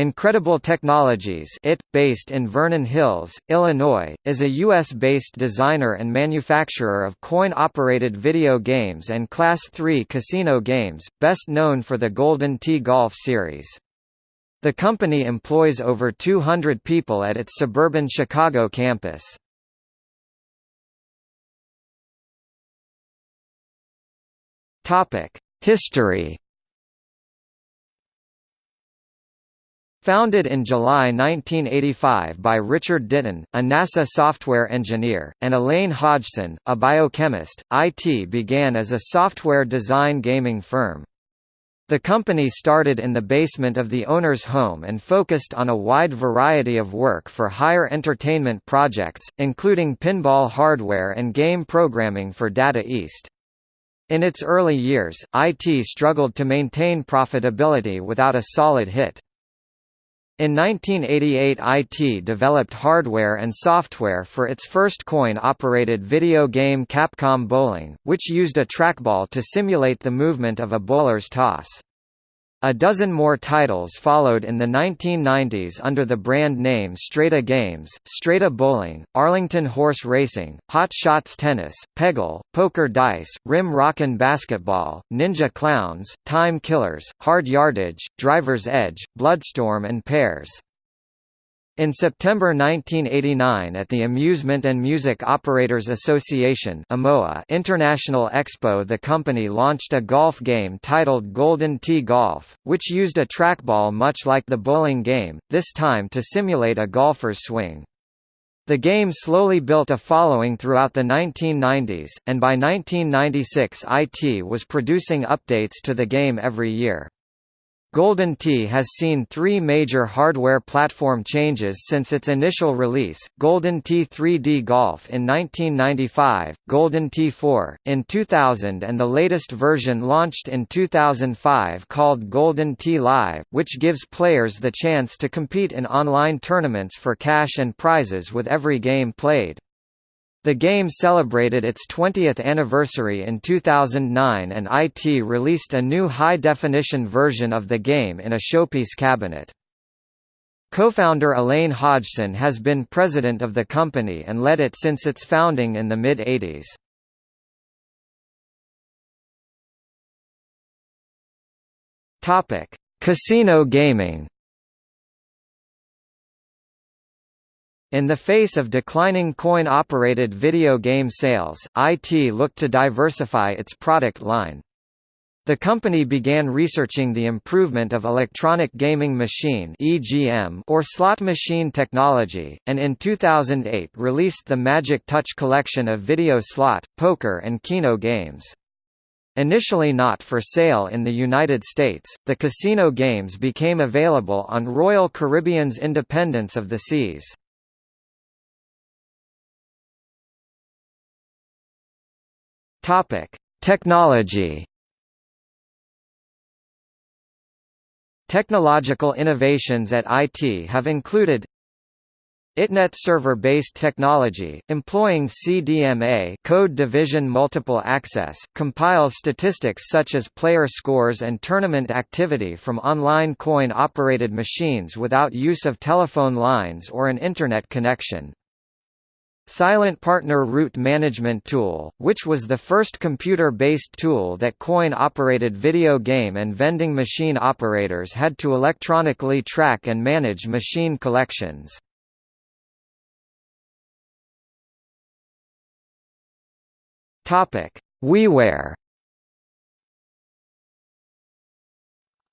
Incredible Technologies it, based in Vernon Hills, Illinois, is a U.S.-based designer and manufacturer of coin-operated video games and Class III casino games, best known for the Golden Tee Golf series. The company employs over 200 people at its suburban Chicago campus. History Founded in July 1985 by Richard Ditton, a NASA software engineer, and Elaine Hodgson, a biochemist, IT began as a software design gaming firm. The company started in the basement of the owner's home and focused on a wide variety of work for higher entertainment projects, including pinball hardware and game programming for Data East. In its early years, IT struggled to maintain profitability without a solid hit. In 1988 IT developed hardware and software for its first coin-operated video game Capcom Bowling, which used a trackball to simulate the movement of a bowler's toss. A dozen more titles followed in the 1990s under the brand name Strata Games, Strata Bowling, Arlington Horse Racing, Hot Shots Tennis, Peggle, Poker Dice, Rim Rockin' Basketball, Ninja Clowns, Time Killers, Hard Yardage, Driver's Edge, Bloodstorm and Pairs. In September 1989 at the Amusement and Music Operators Association International Expo the company launched a golf game titled Golden Tee Golf, which used a trackball much like the bowling game, this time to simulate a golfer's swing. The game slowly built a following throughout the 1990s, and by 1996 IT was producing updates to the game every year. Golden Tee has seen three major hardware platform changes since its initial release, Golden Tee 3D Golf in 1995, Golden Tee 4, in 2000 and the latest version launched in 2005 called Golden Tee Live, which gives players the chance to compete in online tournaments for cash and prizes with every game played. The game celebrated its 20th anniversary in 2009 and IT released a new high-definition version of the game in a showpiece cabinet. Co-founder Elaine Hodgson has been president of the company and led it since its founding in the mid-80s. Casino gaming In the face of declining coin-operated video game sales, IT looked to diversify its product line. The company began researching the improvement of electronic gaming machine (EGM) or slot machine technology, and in 2008 released the Magic Touch collection of video slot, poker and keno games. Initially not for sale in the United States, the casino games became available on Royal Caribbean's Independence of the Seas. Topic: Technology. Technological innovations at IT have included ITNET server-based technology, employing CDMA code division multiple access, compiles statistics such as player scores and tournament activity from online coin-operated machines without use of telephone lines or an Internet connection. Silent Partner Route Management Tool, which was the first computer-based tool that coin-operated video game and vending machine operators had to electronically track and manage machine collections. WiiWare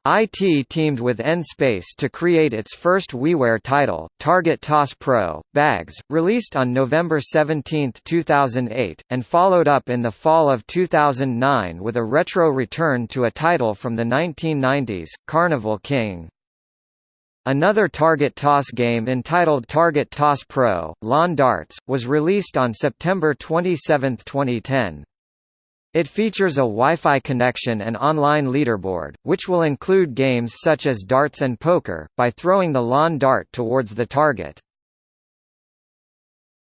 IT teamed with N-Space to create its first WiiWare title, Target Toss Pro, Bags, released on November 17, 2008, and followed up in the fall of 2009 with a retro return to a title from the 1990s, Carnival King. Another Target Toss game entitled Target Toss Pro, Lawn Darts, was released on September 27, 2010. It features a Wi-Fi connection and online leaderboard, which will include games such as darts and poker, by throwing the lawn dart towards the target.